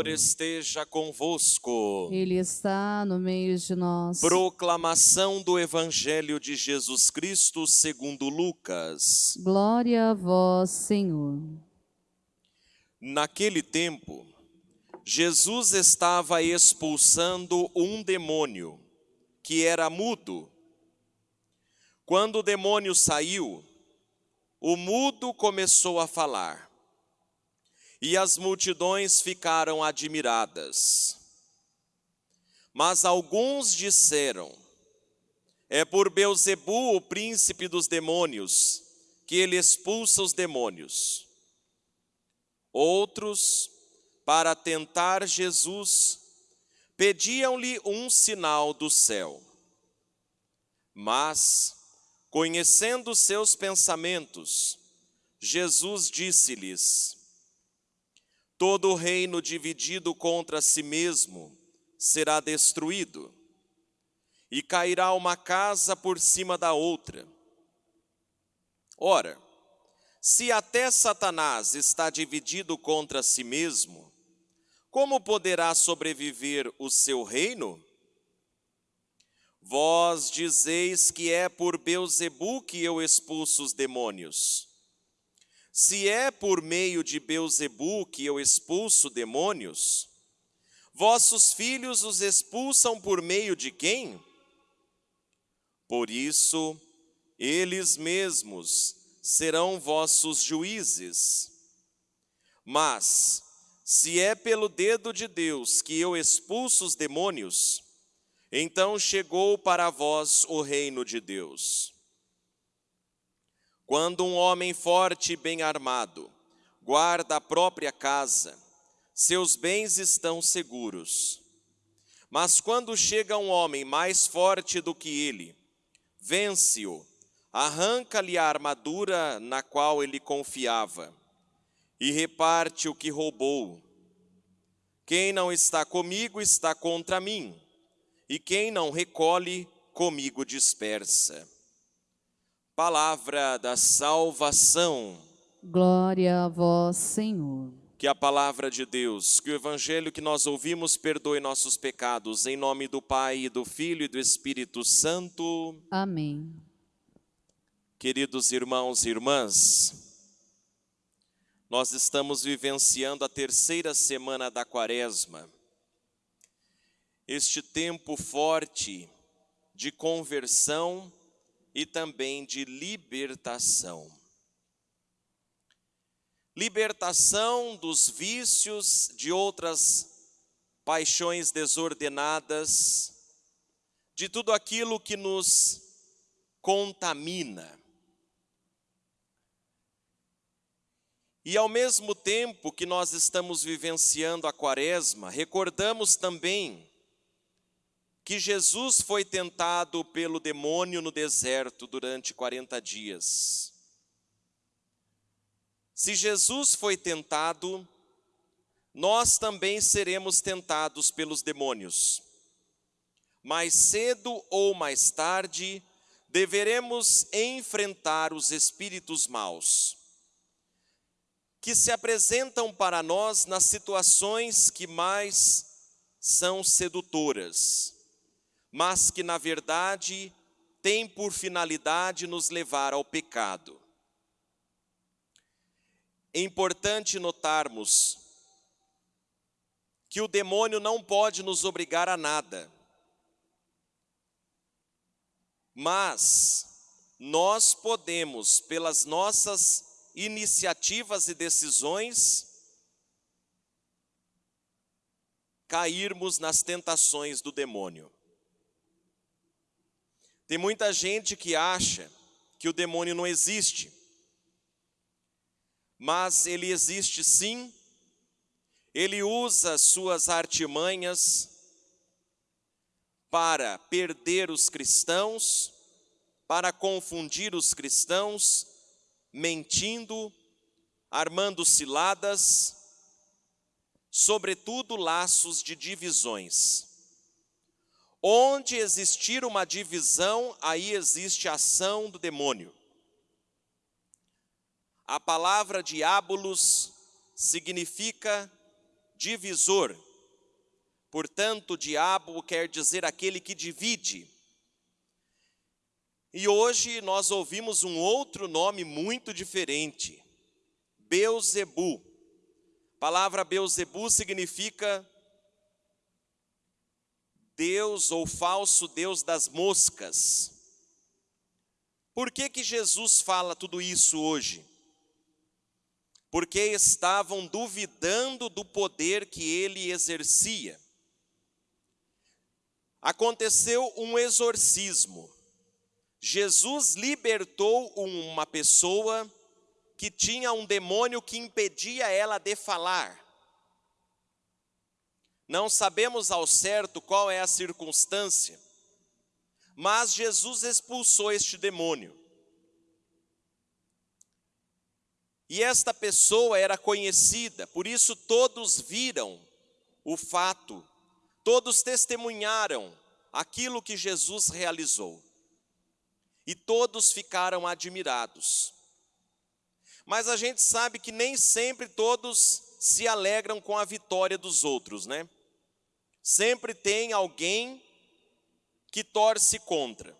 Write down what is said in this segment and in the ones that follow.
Senhor esteja convosco. Ele está no meio de nós. Proclamação do Evangelho de Jesus Cristo segundo Lucas. Glória a vós, Senhor. Naquele tempo, Jesus estava expulsando um demônio, que era mudo. Quando o demônio saiu, o mudo começou a falar e as multidões ficaram admiradas. Mas alguns disseram: É por Beuzebu, o príncipe dos demônios, que ele expulsa os demônios. Outros, para tentar Jesus, pediam-lhe um sinal do céu. Mas, conhecendo seus pensamentos, Jesus disse-lhes: Todo reino dividido contra si mesmo será destruído, e cairá uma casa por cima da outra. Ora, se até Satanás está dividido contra si mesmo, como poderá sobreviver o seu reino? Vós dizeis que é por Beuzebu que eu expulso os demônios. Se é por meio de Beuzebu que eu expulso demônios, vossos filhos os expulsam por meio de quem? Por isso, eles mesmos serão vossos juízes. Mas, se é pelo dedo de Deus que eu expulso os demônios, então chegou para vós o reino de Deus. Quando um homem forte e bem armado guarda a própria casa, seus bens estão seguros. Mas quando chega um homem mais forte do que ele, vence-o, arranca-lhe a armadura na qual ele confiava e reparte o que roubou. Quem não está comigo está contra mim, e quem não recolhe, comigo dispersa. Palavra da salvação. Glória a vós, Senhor. Que a palavra de Deus, que o evangelho que nós ouvimos perdoe nossos pecados, em nome do Pai, e do Filho e do Espírito Santo. Amém. Queridos irmãos e irmãs, nós estamos vivenciando a terceira semana da quaresma. Este tempo forte de conversão e também de libertação. Libertação dos vícios, de outras paixões desordenadas, de tudo aquilo que nos contamina. E ao mesmo tempo que nós estamos vivenciando a quaresma, recordamos também que Jesus foi tentado pelo demônio no deserto durante 40 dias. Se Jesus foi tentado, nós também seremos tentados pelos demônios. Mais cedo ou mais tarde, deveremos enfrentar os espíritos maus, que se apresentam para nós nas situações que mais são sedutoras mas que na verdade tem por finalidade nos levar ao pecado. É importante notarmos que o demônio não pode nos obrigar a nada, mas nós podemos, pelas nossas iniciativas e decisões, cairmos nas tentações do demônio. Tem muita gente que acha que o demônio não existe, mas ele existe sim, ele usa suas artimanhas para perder os cristãos, para confundir os cristãos, mentindo, armando ciladas, sobretudo laços de divisões. Onde existir uma divisão, aí existe a ação do demônio. A palavra diabolos significa divisor. Portanto, diabo quer dizer aquele que divide. E hoje nós ouvimos um outro nome muito diferente, Beuzebu. A palavra Beuzebu significa Deus ou falso Deus das moscas. Por que que Jesus fala tudo isso hoje? Porque estavam duvidando do poder que ele exercia. Aconteceu um exorcismo. Jesus libertou uma pessoa que tinha um demônio que impedia ela de falar. Não sabemos ao certo qual é a circunstância, mas Jesus expulsou este demônio. E esta pessoa era conhecida, por isso todos viram o fato, todos testemunharam aquilo que Jesus realizou e todos ficaram admirados. Mas a gente sabe que nem sempre todos se alegram com a vitória dos outros, né? Sempre tem alguém que torce contra.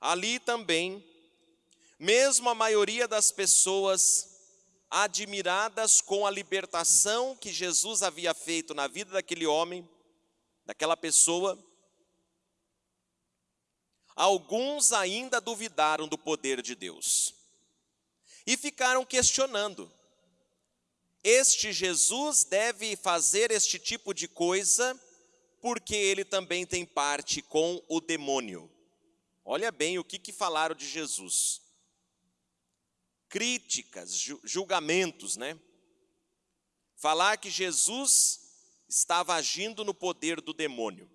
Ali também, mesmo a maioria das pessoas admiradas com a libertação que Jesus havia feito na vida daquele homem, daquela pessoa, alguns ainda duvidaram do poder de Deus e ficaram questionando: este Jesus deve fazer este tipo de coisa porque ele também tem parte com o demônio. Olha bem o que, que falaram de Jesus. Críticas, julgamentos, né? Falar que Jesus estava agindo no poder do demônio.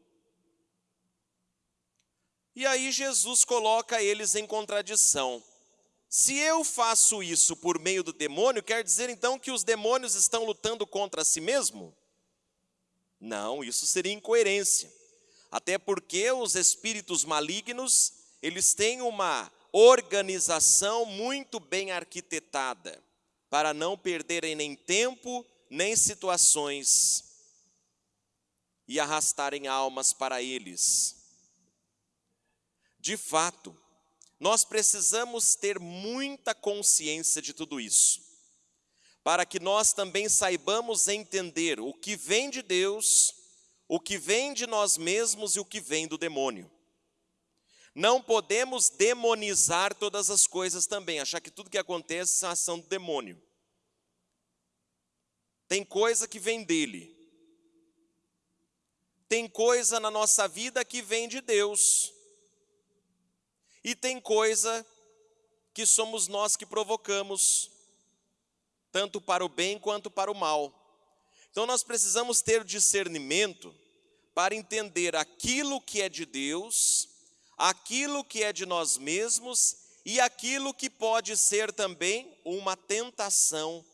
E aí Jesus coloca eles em contradição. Se eu faço isso por meio do demônio, quer dizer então que os demônios estão lutando contra si mesmo? Não, isso seria incoerência. Até porque os espíritos malignos, eles têm uma organização muito bem arquitetada para não perderem nem tempo, nem situações e arrastarem almas para eles. De fato, nós precisamos ter muita consciência de tudo isso, para que nós também saibamos entender o que vem de Deus, o que vem de nós mesmos e o que vem do demônio. Não podemos demonizar todas as coisas também, achar que tudo que acontece é ação do demônio. Tem coisa que vem dele. Tem coisa na nossa vida que vem de Deus. E tem coisa que somos nós que provocamos, tanto para o bem quanto para o mal. Então nós precisamos ter discernimento para entender aquilo que é de Deus, aquilo que é de nós mesmos e aquilo que pode ser também uma tentação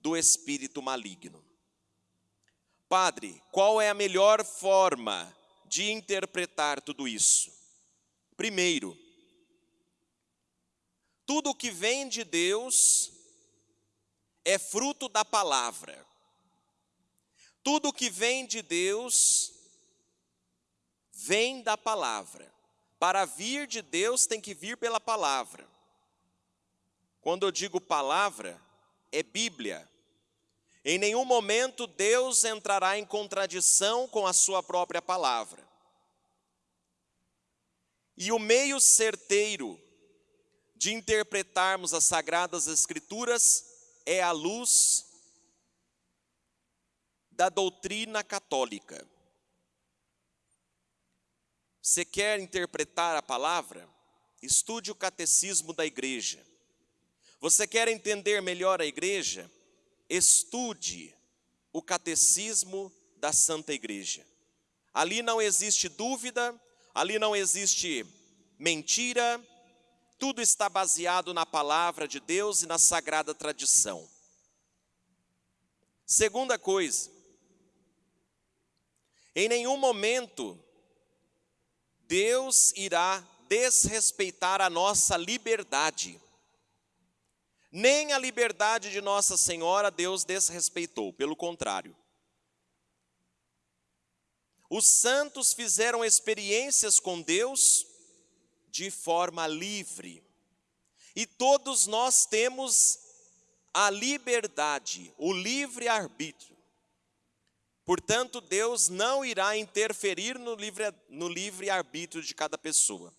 do espírito maligno. Padre, qual é a melhor forma de interpretar tudo isso? Primeiro, tudo que vem de Deus é fruto da palavra. Tudo que vem de Deus vem da palavra. Para vir de Deus tem que vir pela palavra. Quando eu digo palavra, é Bíblia. Em nenhum momento Deus entrará em contradição com a sua própria palavra. E o meio certeiro de interpretarmos as sagradas escrituras é a luz da doutrina católica. Você quer interpretar a palavra? Estude o catecismo da igreja. Você quer entender melhor a igreja? Estude o catecismo da Santa Igreja. Ali não existe dúvida, ali não existe mentira, tudo está baseado na palavra de Deus e na sagrada tradição. Segunda coisa, em nenhum momento Deus irá desrespeitar a nossa liberdade. Nem a liberdade de Nossa Senhora Deus desrespeitou, pelo contrário. Os santos fizeram experiências com Deus de forma livre. E todos nós temos a liberdade, o livre arbítrio. Portanto, Deus não irá interferir no livre, no livre arbítrio de cada pessoa.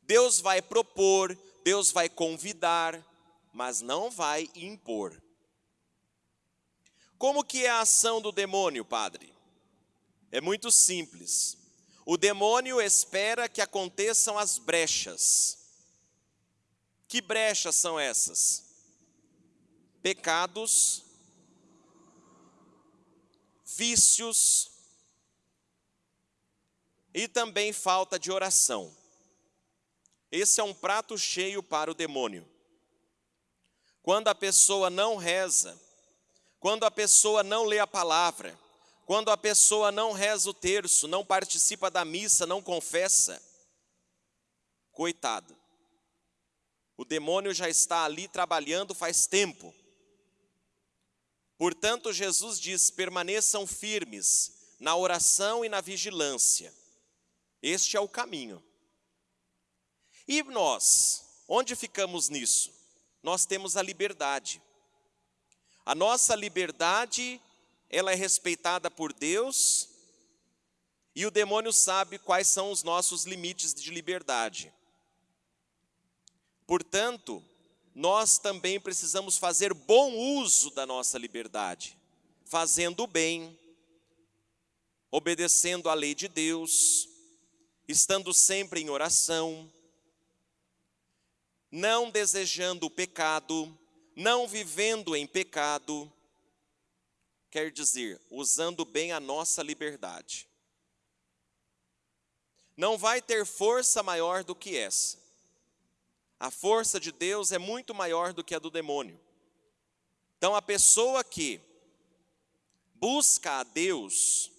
Deus vai propor, Deus vai convidar, mas não vai impor. Como que é a ação do demônio, padre? É muito simples. O demônio espera que aconteçam as brechas. Que brechas são essas? Pecados, vícios e também falta de oração. Esse é um prato cheio para o demônio. Quando a pessoa não reza, quando a pessoa não lê a palavra, quando a pessoa não reza o terço, não participa da missa, não confessa, coitado. O demônio já está ali trabalhando faz tempo. Portanto, Jesus diz: permaneçam firmes na oração e na vigilância. Este é o caminho. E nós, onde ficamos nisso? nós temos a liberdade. A nossa liberdade, ela é respeitada por Deus, e o demônio sabe quais são os nossos limites de liberdade. Portanto, nós também precisamos fazer bom uso da nossa liberdade, fazendo o bem, obedecendo à lei de Deus, estando sempre em oração, não desejando o pecado, não vivendo em pecado, quer dizer, usando bem a nossa liberdade. Não vai ter força maior do que essa. A força de Deus é muito maior do que a do demônio. Então, a pessoa que busca a Deus,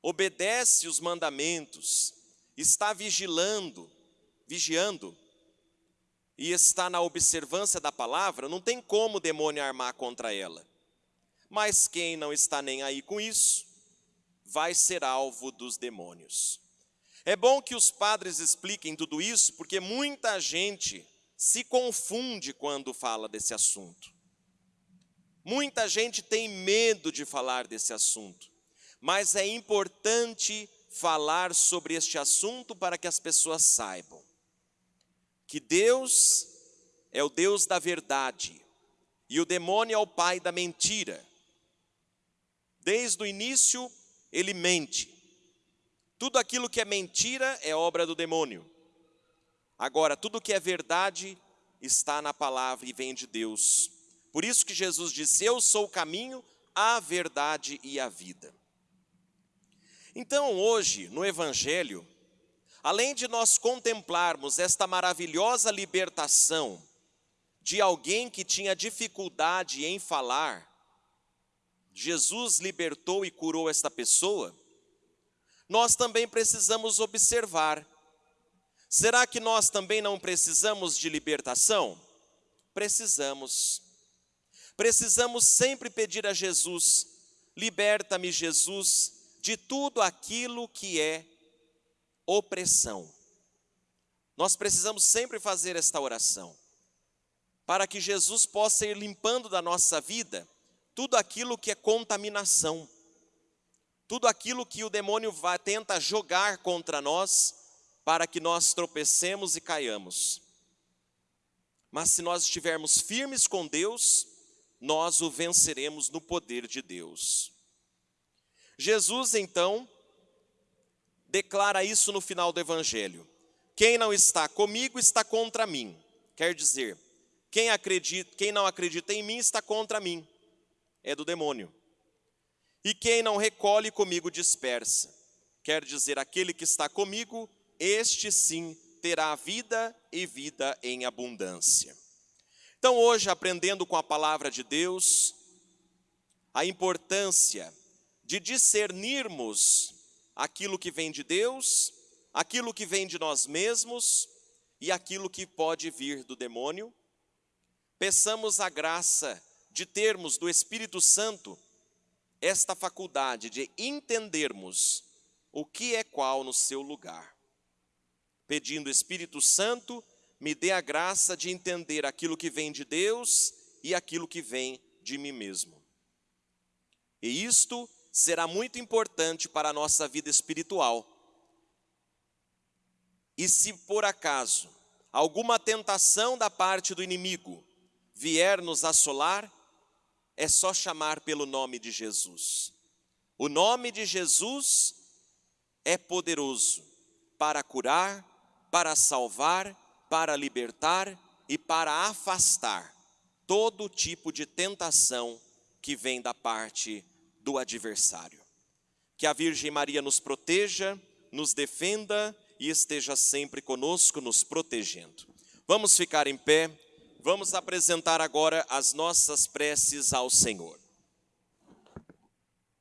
obedece os mandamentos, está vigilando, vigiando, e está na observância da palavra, não tem como o demônio armar contra ela. Mas quem não está nem aí com isso, vai ser alvo dos demônios. É bom que os padres expliquem tudo isso, porque muita gente se confunde quando fala desse assunto. Muita gente tem medo de falar desse assunto, mas é importante falar sobre este assunto para que as pessoas saibam que Deus é o Deus da verdade e o demônio é o pai da mentira. Desde o início, ele mente. Tudo aquilo que é mentira é obra do demônio. Agora, tudo que é verdade está na palavra e vem de Deus. Por isso que Jesus disse: Eu sou o caminho, a verdade e a vida. Então, hoje, no Evangelho, Além de nós contemplarmos esta maravilhosa libertação de alguém que tinha dificuldade em falar, Jesus libertou e curou esta pessoa, nós também precisamos observar: será que nós também não precisamos de libertação? Precisamos. Precisamos sempre pedir a Jesus: liberta-me, Jesus, de tudo aquilo que é opressão. Nós precisamos sempre fazer esta oração, para que Jesus possa ir limpando da nossa vida tudo aquilo que é contaminação, tudo aquilo que o demônio vai, tenta jogar contra nós, para que nós tropecemos e caiamos. Mas se nós estivermos firmes com Deus, nós o venceremos no poder de Deus. Jesus, então, declara isso no final do Evangelho. Quem não está comigo está contra mim. Quer dizer, quem, acredita, quem não acredita em mim está contra mim. É do demônio. E quem não recolhe comigo dispersa. Quer dizer, aquele que está comigo, este sim terá vida e vida em abundância. Então, hoje, aprendendo com a palavra de Deus, a importância de discernirmos aquilo que vem de Deus, aquilo que vem de nós mesmos e aquilo que pode vir do demônio. peçamos a graça de termos do Espírito Santo esta faculdade de entendermos o que é qual no seu lugar. Pedindo Espírito Santo, me dê a graça de entender aquilo que vem de Deus e aquilo que vem de mim mesmo. E isto será muito importante para a nossa vida espiritual. E se por acaso alguma tentação da parte do inimigo vier nos assolar, é só chamar pelo nome de Jesus. O nome de Jesus é poderoso para curar, para salvar, para libertar e para afastar todo tipo de tentação que vem da parte do adversário. Que a Virgem Maria nos proteja, nos defenda e esteja sempre conosco, nos protegendo. Vamos ficar em pé, vamos apresentar agora as nossas preces ao Senhor.